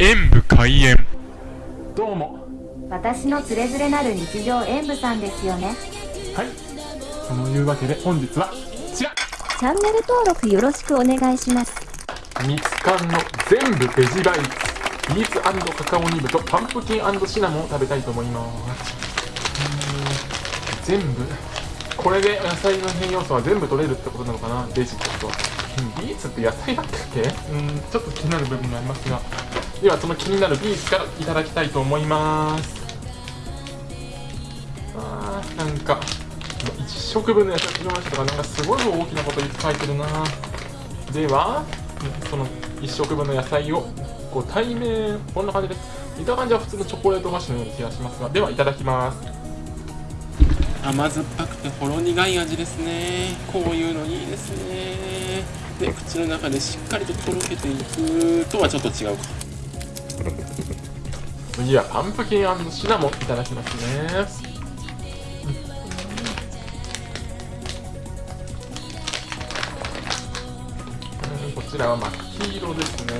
演武開演。どうも。私のつれづれなる日常演舞さんですよね。はい。そのいうわけで本日はこちら。チャンネル登録よろしくお願いします。ミツカンの全部ベジバイツ。ビーツカカオニブとパンプキンシナモンを食べたいと思います。うーん全部。これで野菜の変要素は全部取れるってことなのかな？ベジってことは。うんビーツって野菜だったっけ？うんちょっと気になる部分がありますがではその気になるビーツからいただきたいと思います。あーなんか1食分の野菜作りましたとかなんかすごい大きなこと書いてるな。ではその1食分の野菜をこう対面こんな感じです。見た感じは普通のチョコレート菓子のような気がしますがではいただきます。甘酸っぱくてほろ苦い味ですね。こういうのいいですね。で口の中でしっかりととろけていくとはちょっと違うか。次はパンプキンシナモンいただきますね。こちらは真っ黄色ですね、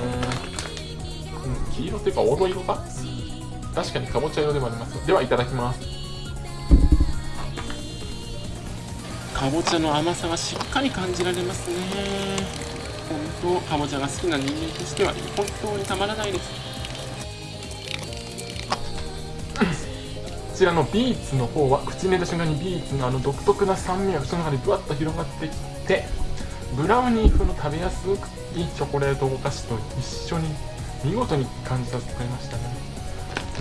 うん、黄色っていうか黄土色か。確かにかぼちゃ色でもあります。ではいただきます。かぼちゃの甘さがしっかり感じられますね。本当かぼちゃが好きな人間としては本当にたまらないです。ちらのビーツの方は口に入れた瞬間にビーツのあの独特な酸味が口の中にぶわっと広がってきてブラウニー風の食べやすくいいチョコレートお菓子と一緒に見事に感じさせてくれましたね。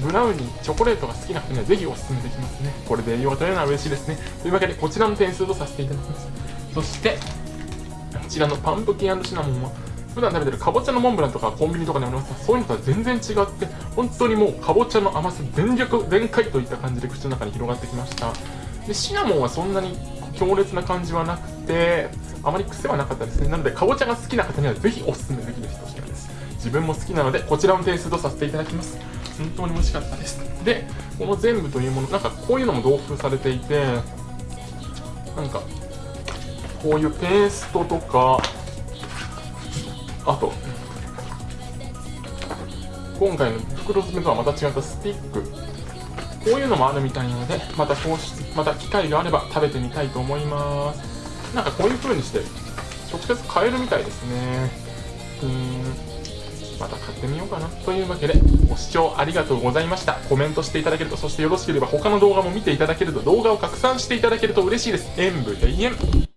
ブラウニーチョコレートが好きな人にはぜひおすすめできますね。これで栄養が取れるのは嬉しいですね。というわけでこちらの点数とさせていただきます。そしてこちらのパンプキンシナモンは普段食べてるかぼちゃのモンブランとかコンビニとかにあります。がそういうのとは全然違って本当にもうかぼちゃの甘さ全力全開といった感じで口の中に広がってきました。でシナモンはそんなに強烈な感じはなくてあまり癖はなかったですね。なのでかぼちゃが好きな方にはぜひおすすめできる一品です。自分も好きなのでこちらの点数とさせていただきます。本当に美味しかったです。でこの全部というものなんかこういうのも同封されていてなんかこういうペーストとかあと。今回の袋詰めとはまた違ったスティック。こういうのもあるみたいなのでまたこうしまた機会があれば食べてみたいと思います。なんかこういう風にして直接買えるみたいですね。うーん。また買ってみようかな。というわけでご視聴ありがとうございました。コメントしていただけるとそしてよろしければ他の動画も見ていただけると動画を拡散していただけると嬉しいです。演武永遠。